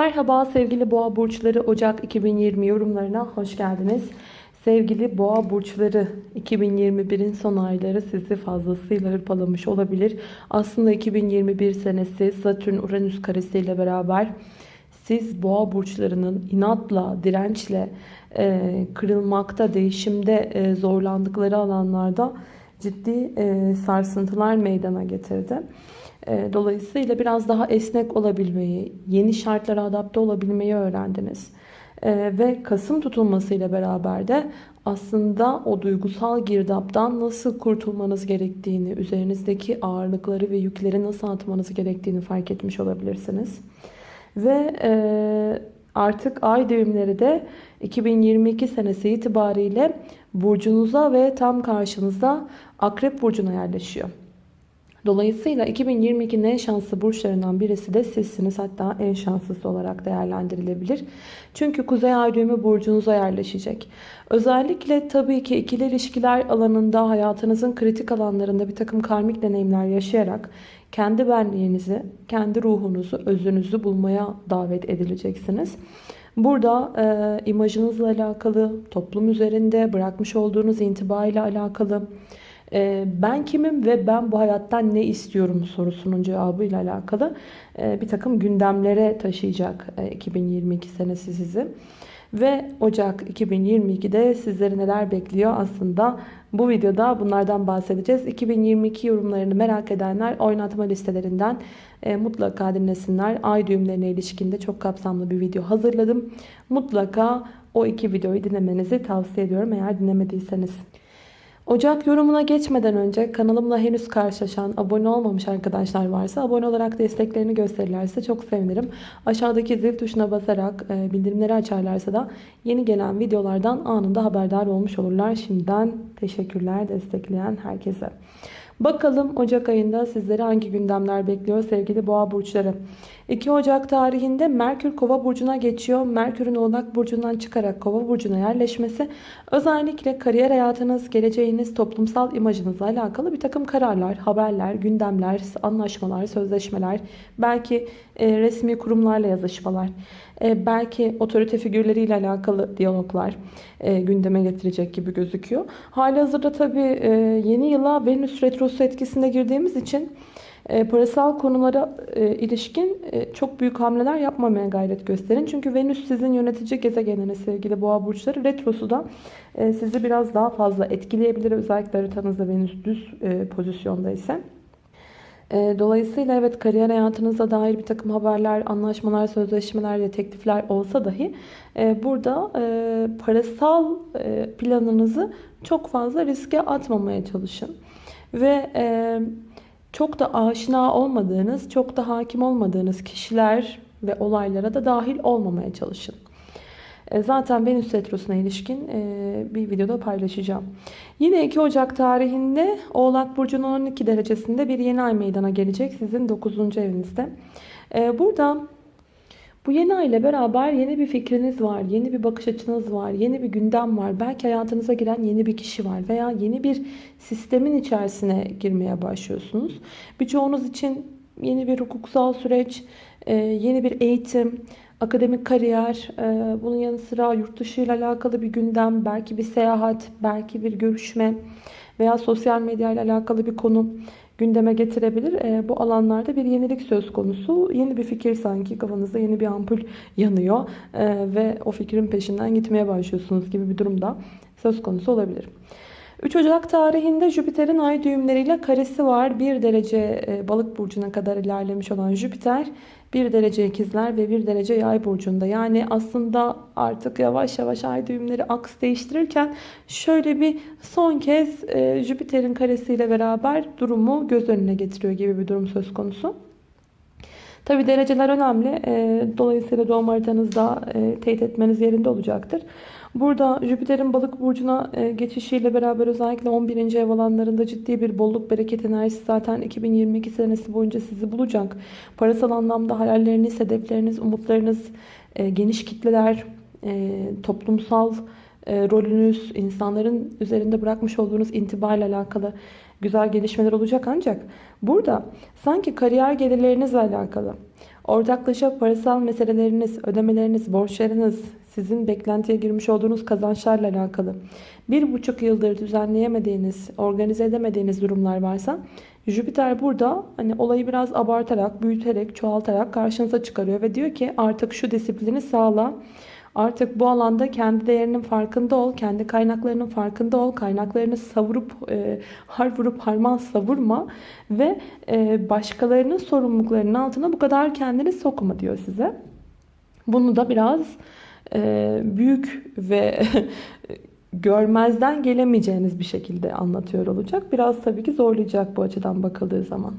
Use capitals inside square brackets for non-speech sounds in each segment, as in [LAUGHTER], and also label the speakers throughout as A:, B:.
A: Merhaba sevgili boğa burçları Ocak 2020 yorumlarına hoş geldiniz. Sevgili boğa burçları 2021'in son ayları sizi fazlasıyla hırpalamış olabilir. Aslında 2021 senesi Satürn Uranüs karesiyle beraber siz boğa burçlarının inatla, dirençle kırılmakta, değişimde zorlandıkları alanlarda ciddi e, sarsıntılar meydana getirdi. E, dolayısıyla biraz daha esnek olabilmeyi, yeni şartlara adapte olabilmeyi öğrendiniz. E, ve Kasım tutulmasıyla beraber de aslında o duygusal girdaptan nasıl kurtulmanız gerektiğini, üzerinizdeki ağırlıkları ve yükleri nasıl atmanız gerektiğini fark etmiş olabilirsiniz. Ve e, artık ay düğümleri de 2022 senesi itibariyle burcunuza ve tam karşınızda Akrep Burcu'na yerleşiyor. Dolayısıyla 2022'nin en şanslı burçlarından birisi de sizsiniz. Hatta en şanslısı olarak değerlendirilebilir. Çünkü Kuzey Ay düğümü burcunuza yerleşecek. Özellikle tabii ki ikili ilişkiler alanında hayatınızın kritik alanlarında bir takım karmik deneyimler yaşayarak kendi benliğinizi, kendi ruhunuzu, özünüzü bulmaya davet edileceksiniz. Burada e, imajınızla alakalı, toplum üzerinde bırakmış olduğunuz intiba ile alakalı, e, ben kimim ve ben bu hayattan ne istiyorum sorusunun cevabıyla alakalı e, bir takım gündemlere taşıyacak e, 2022 senesi sizi. Ve Ocak 2022'de sizleri neler bekliyor aslında bu videoda bunlardan bahsedeceğiz. 2022 yorumlarını merak edenler oynatma listelerinden e, mutlaka dinlesinler. Ay düğümlerine ilişkinde çok kapsamlı bir video hazırladım. Mutlaka o iki videoyu dinlemenizi tavsiye ediyorum eğer dinlemediyseniz. Ocak yorumuna geçmeden önce kanalımla henüz karşılaşan, abone olmamış arkadaşlar varsa abone olarak desteklerini gösterirlerse çok sevinirim. Aşağıdaki zil tuşuna basarak e, bildirimleri açarlarsa da yeni gelen videolardan anında haberdar olmuş olurlar. Şimdiden teşekkürler destekleyen herkese. Bakalım Ocak ayında sizleri hangi gündemler bekliyor sevgili boğa burçları. 2 Ocak tarihinde Merkür Kova burcuna geçiyor. Merkür'ün Oğlak burcundan çıkarak Kova burcuna yerleşmesi özellikle kariyer hayatınız, geleceğiniz, toplumsal imajınızla alakalı bir takım kararlar, haberler, gündemler, anlaşmalar, sözleşmeler, belki e, resmi kurumlarla yazışmalar, e, belki otorite figürleriyle alakalı diyaloglar e, gündeme getirecek gibi gözüküyor. Hali hazırda tabii e, yeni yıla Venüs Retrosu etkisinde girdiğimiz için e, parasal konulara e, ilişkin e, çok büyük hamleler yapmamaya gayret gösterin. Çünkü Venüs sizin yönetici gezegeniniz sevgili boğa burçları. Retrosu da sizi biraz daha fazla etkileyebilir. Özellikle haritanızda Venüs düz pozisyonda ise. Dolayısıyla evet kariyer hayatınıza dair bir takım haberler, anlaşmalar, sözleşmeler ve teklifler olsa dahi burada parasal planınızı çok fazla riske atmamaya çalışın. Ve çok da aşina olmadığınız, çok da hakim olmadığınız kişiler ve olaylara da dahil olmamaya çalışın. E, zaten Venüs Retrosu'na ilişkin e, bir videoda paylaşacağım. Yine 2 Ocak tarihinde Oğlak Burcu'nun 12 derecesinde bir yeni ay meydana gelecek sizin 9. evinizde. E, burada bu yeni ay ile beraber yeni bir fikriniz var, yeni bir bakış açınız var, yeni bir gündem var. Belki hayatınıza giren yeni bir kişi var veya yeni bir sistemin içerisine girmeye başlıyorsunuz. Birçoğunuz için yeni bir hukuksal süreç, e, yeni bir eğitim, akademik kariyer, e, bunun yanı sıra yurt dışı ile alakalı bir gündem, belki bir seyahat, belki bir görüşme veya sosyal medya ile alakalı bir konu gündeme getirebilir. E, bu alanlarda bir yenilik söz konusu. Yeni bir fikir sanki kafanızda yeni bir ampul yanıyor e, ve o fikrin peşinden gitmeye başlıyorsunuz gibi bir durumda söz konusu olabilir. 3 Ocak tarihinde Jüpiter'in ay düğümleriyle karesi var. 1 derece e, balık burcuna kadar ilerlemiş olan Jüpiter 1 derece ikizler ve 1 derece yay burcunda. Yani aslında artık yavaş yavaş ay düğümleri aks değiştirirken şöyle bir son kez e, Jüpiter'in karesiyle beraber durumu göz önüne getiriyor gibi bir durum söz konusu. Tabi dereceler önemli. E, dolayısıyla doğum haritanızda teyit etmeniz yerinde olacaktır. Burada Jüpiter'in balık burcuna e, geçişiyle beraber özellikle 11. ev alanlarında ciddi bir bolluk bereket enerjisi zaten 2022 senesi boyunca sizi bulacak. Parasal anlamda hayalleriniz, hedefleriniz, umutlarınız, e, geniş kitleler, e, toplumsal rolünüz, insanların üzerinde bırakmış olduğunuz intibayla alakalı güzel gelişmeler olacak ancak burada sanki kariyer gelirlerinizle alakalı Ortaklaşa parasal meseleleriniz, ödemeleriniz, borçlarınız, sizin beklentiye girmiş olduğunuz kazançlarla alakalı bir buçuk yıldır düzenleyemediğiniz, organize edemediğiniz durumlar varsa Jüpiter burada hani olayı biraz abartarak, büyüterek, çoğaltarak karşınıza çıkarıyor ve diyor ki artık şu disiplini sağla. Artık bu alanda kendi değerinin farkında ol, kendi kaynaklarının farkında ol, kaynaklarını savurup, e, har vurup harman savurma ve e, başkalarının sorumluluklarının altına bu kadar kendini sokma diyor size. Bunu da biraz büyük ve [LAUGHS] görmezden gelemeyeceğiniz bir şekilde anlatıyor olacak. Biraz tabii ki zorlayacak bu açıdan bakıldığı zaman.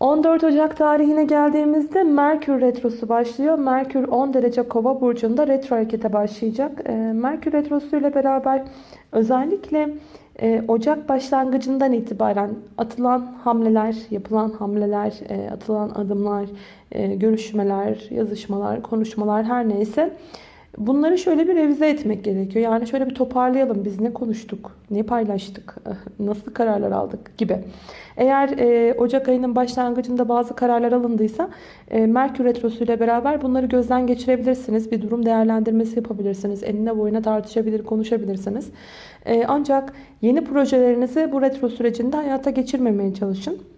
A: 14 Ocak tarihine geldiğimizde Merkür Retrosu başlıyor. Merkür 10 derece kova burcunda retro harekete başlayacak. Ee, Merkür Retrosu ile beraber özellikle e, Ocak başlangıcından itibaren atılan hamleler, yapılan hamleler, e, atılan adımlar, e, görüşmeler, yazışmalar, konuşmalar her neyse Bunları şöyle bir revize etmek gerekiyor. Yani şöyle bir toparlayalım. Biz ne konuştuk, ne paylaştık, [LAUGHS] nasıl kararlar aldık gibi. Eğer e, Ocak ayının başlangıcında bazı kararlar alındıysa e, Merkür Retrosu ile beraber bunları gözden geçirebilirsiniz. Bir durum değerlendirmesi yapabilirsiniz. Eline boyuna tartışabilir, konuşabilirsiniz. E, ancak yeni projelerinizi bu retro sürecinde hayata geçirmemeye çalışın.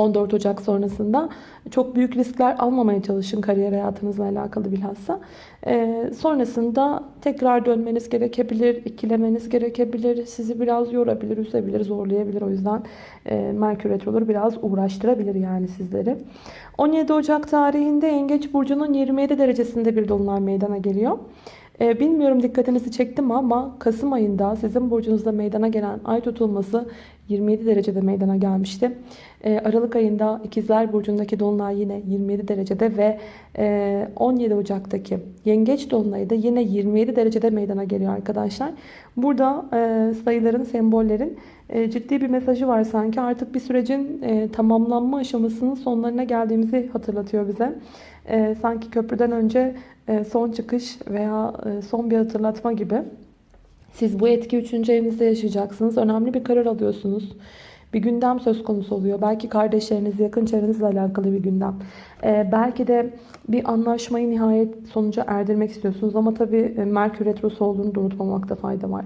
A: 14 Ocak sonrasında çok büyük riskler almamaya çalışın kariyer hayatınızla alakalı bilhassa. Ee, sonrasında tekrar dönmeniz gerekebilir, ikilemeniz gerekebilir, sizi biraz yorabilir, üzebilir, zorlayabilir. O yüzden e, Merkür Retroları biraz uğraştırabilir yani sizleri. 17 Ocak tarihinde Yengeç Burcu'nun 27 derecesinde bir dolunay meydana geliyor. Ee, bilmiyorum dikkatinizi çektim ama Kasım ayında sizin burcunuzda meydana gelen ay tutulması 27 derecede meydana gelmişti. Ee, Aralık ayında İkizler Burcu'ndaki Dolunay yine 27 derecede ve 17 e, Ocak'taki Yengeç Dolunay'ı da yine 27 derecede meydana geliyor arkadaşlar. Burada e, sayıların, sembollerin e, ciddi bir mesajı var sanki. Artık bir sürecin tamamlanma aşamasının sonlarına geldiğimizi hatırlatıyor bize. Sanki köprüden önce son çıkış veya son bir hatırlatma gibi. Siz bu etki 3. evinizde yaşayacaksınız. Önemli bir karar alıyorsunuz. Bir gündem söz konusu oluyor. Belki kardeşleriniz, yakın çevrenizle alakalı bir gündem. Ee, belki de bir anlaşmayı nihayet sonuca erdirmek istiyorsunuz. Ama tabii e, Merkür Retrosu olduğunu da unutmamakta fayda var.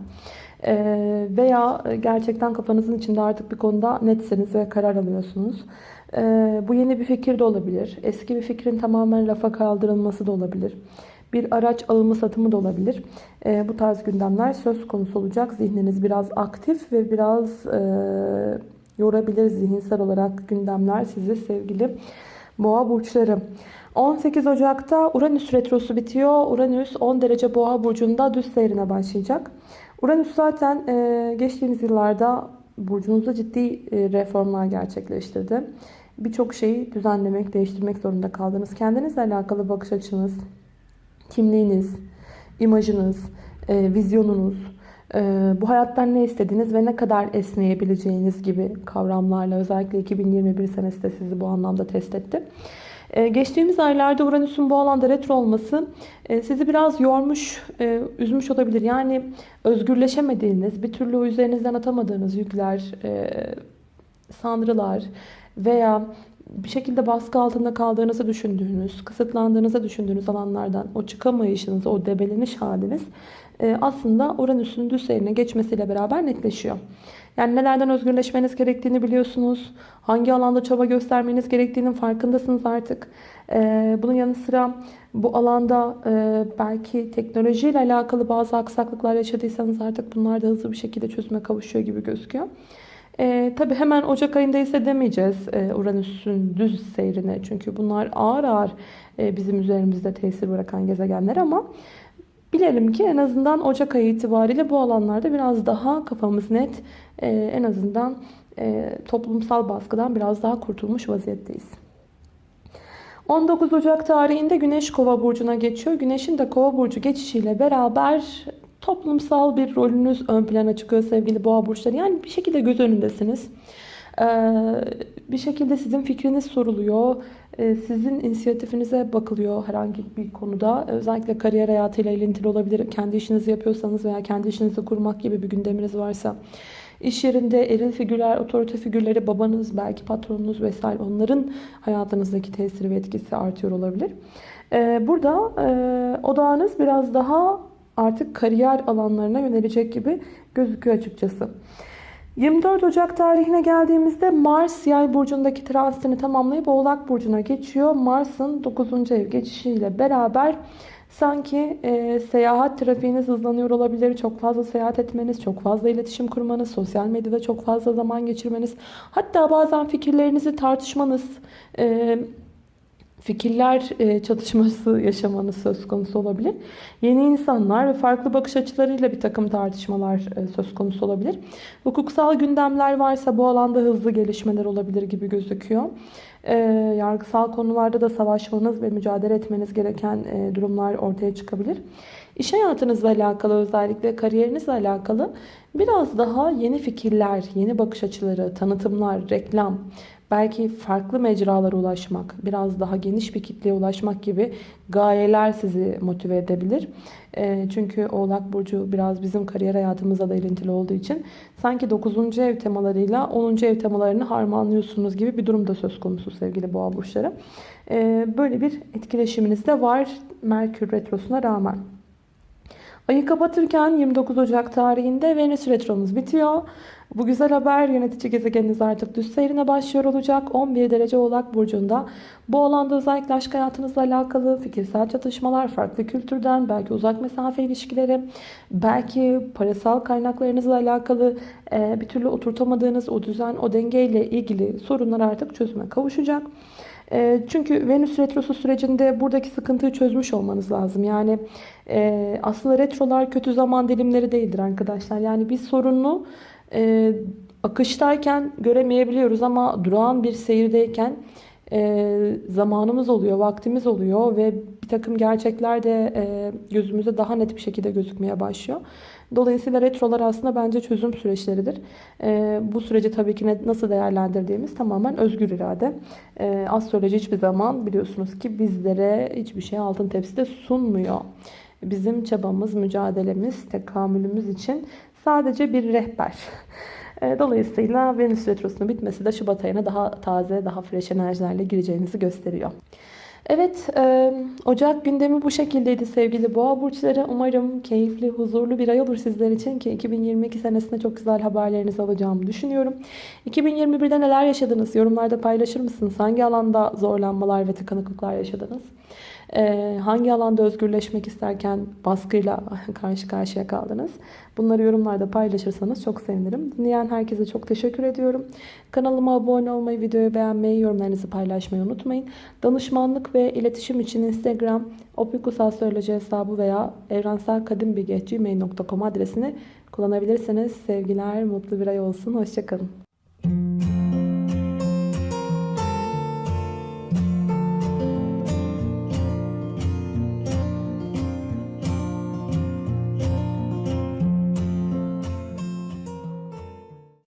A: Ee, veya gerçekten kafanızın içinde artık bir konuda netsiniz ve karar alıyorsunuz. Ee, bu yeni bir fikir de olabilir. Eski bir fikrin tamamen lafa kaldırılması da olabilir. Bir araç alımı satımı da olabilir. E, bu tarz gündemler söz konusu olacak. Zihniniz biraz aktif ve biraz e, yorabilir zihinsel olarak gündemler sizi sevgili boğa burçları. 18 Ocak'ta Uranüs retrosu bitiyor. Uranüs 10 derece boğa burcunda düz seyrine başlayacak. Uranüs zaten e, geçtiğimiz yıllarda burcunuzda ciddi e, reformlar gerçekleştirdi. Birçok şeyi düzenlemek, değiştirmek zorunda kaldınız. Kendinizle alakalı bakış açınız, kimliğiniz, imajınız, e, vizyonunuz, bu hayattan ne istediğiniz ve ne kadar esneyebileceğiniz gibi kavramlarla özellikle 2021 senesi de sizi bu anlamda test etti. E, geçtiğimiz aylarda Uranüs'ün bu alanda retro olması e, sizi biraz yormuş, e, üzmüş olabilir. Yani özgürleşemediğiniz, bir türlü üzerinizden atamadığınız yükler, e, sanrılar veya bir şekilde baskı altında kaldığınızı düşündüğünüz, kısıtlandığınızı düşündüğünüz alanlardan o çıkamayışınız, o debeleniş haliniz e, aslında Uranüs'ün düz seyrine geçmesiyle beraber netleşiyor. Yani nelerden özgürleşmeniz gerektiğini biliyorsunuz. Hangi alanda çaba göstermeniz gerektiğinin farkındasınız artık. E, bunun yanı sıra bu alanda e, belki teknolojiyle alakalı bazı aksaklıklar yaşadıysanız artık bunlar da hızlı bir şekilde çözüme kavuşuyor gibi gözüküyor. E, tabii hemen Ocak ayında ise demeyeceğiz e, Uranüs'ün düz seyrine. Çünkü bunlar ağır ağır e, bizim üzerimizde tesir bırakan gezegenler ama bilelim ki en azından Ocak ayı itibariyle bu alanlarda biraz daha kafamız net. E, en azından e, toplumsal baskıdan biraz daha kurtulmuş vaziyetteyiz. 19 Ocak tarihinde Güneş Kova burcuna geçiyor. Güneşin de Kova burcu geçişiyle beraber toplumsal bir rolünüz ön plana çıkıyor sevgili boğa burçları. Yani bir şekilde göz önündesiniz. Ee, bir şekilde sizin fikriniz soruluyor. Ee, sizin inisiyatifinize bakılıyor herhangi bir konuda. Özellikle kariyer hayatıyla ilintili olabilir. Kendi işinizi yapıyorsanız veya kendi işinizi kurmak gibi bir gündeminiz varsa. İş yerinde eril figürler, otorite figürleri, babanız, belki patronunuz vesaire onların hayatınızdaki tesiri ve etkisi artıyor olabilir. Ee, burada e, odağınız biraz daha artık kariyer alanlarına yönelecek gibi gözüküyor açıkçası. 24 Ocak tarihine geldiğimizde Mars yay burcundaki transitini tamamlayıp Oğlak burcuna geçiyor. Mars'ın 9. ev geçişiyle beraber sanki e, seyahat trafiğiniz hızlanıyor olabilir. Çok fazla seyahat etmeniz, çok fazla iletişim kurmanız, sosyal medyada çok fazla zaman geçirmeniz, hatta bazen fikirlerinizi tartışmanız, e, fikirler e, çatışması yaşamanız söz konusu olabilir. Yeni insanlar ve farklı bakış açılarıyla bir takım tartışmalar e, söz konusu olabilir. Hukuksal gündemler varsa bu alanda hızlı gelişmeler olabilir gibi gözüküyor. E, yargısal konularda da savaşmanız ve mücadele etmeniz gereken durumlar ortaya çıkabilir. İş hayatınızla alakalı özellikle kariyerinizle alakalı biraz daha yeni fikirler, yeni bakış açıları, tanıtımlar, reklam, belki farklı mecralara ulaşmak, biraz daha geniş bir kitleye ulaşmak gibi gayeler sizi motive edebilir. E, çünkü Oğlak Burcu biraz bizim kariyer hayatımızla da ilintili olduğu için sanki 9. ev temalarıyla 10. ev temalarını harmanlıyorsunuz gibi bir durum da söz konusu sevgili Boğa Burçları. E, böyle bir etkileşiminiz de var Merkür Retrosu'na rağmen. Ayı kapatırken 29 Ocak tarihinde Venüs Retromuz bitiyor. Bu güzel haber yönetici gezegeniniz artık düz seyrine başlıyor olacak. 11 derece Oğlak Burcu'nda. Bu alanda özellikle aşk hayatınızla alakalı fikirsel çatışmalar, farklı kültürden, belki uzak mesafe ilişkileri, belki parasal kaynaklarınızla alakalı bir türlü oturtamadığınız o düzen, o dengeyle ilgili sorunlar artık çözüme kavuşacak. Çünkü Venüs retrosu sürecinde buradaki sıkıntıyı çözmüş olmanız lazım. Yani e, aslında retrolar kötü zaman dilimleri değildir arkadaşlar. Yani bir sorunu e, akıştayken göremeyebiliyoruz ama durağan bir seyirdeyken e, zamanımız oluyor, vaktimiz oluyor ve bir takım gerçekler de e, gözümüze daha net bir şekilde gözükmeye başlıyor. Dolayısıyla retrolar aslında bence çözüm süreçleridir. E, bu süreci tabii ki ne, nasıl değerlendirdiğimiz tamamen özgür irade. E, astroloji hiçbir zaman biliyorsunuz ki bizlere hiçbir şey altın tepside sunmuyor. Bizim çabamız, mücadelemiz, tekamülümüz için sadece bir rehber. E, Dolayısıyla Venüs Retrosu'nun bitmesi de Şubat ayına daha taze, daha fresh enerjilerle gireceğinizi gösteriyor. Evet, e, Ocak gündemi bu şekildeydi sevgili boğa burçları. Umarım keyifli, huzurlu bir ay olur sizler için ki 2022 senesinde çok güzel haberlerinizi alacağımı düşünüyorum. 2021'de neler yaşadınız? Yorumlarda paylaşır mısınız? Hangi alanda zorlanmalar ve tıkanıklıklar yaşadınız? Hangi alanda özgürleşmek isterken baskıyla [LAUGHS] karşı karşıya kaldınız? Bunları yorumlarda paylaşırsanız çok sevinirim. Dinleyen herkese çok teşekkür ediyorum. Kanalıma abone olmayı, videoyu beğenmeyi, yorumlarınızı paylaşmayı unutmayın. Danışmanlık ve iletişim için Instagram, opikusastroloji hesabı veya evrenselkadimbilgi.gmail.com adresini kullanabilirsiniz. Sevgiler, mutlu bir ay olsun. Hoşçakalın.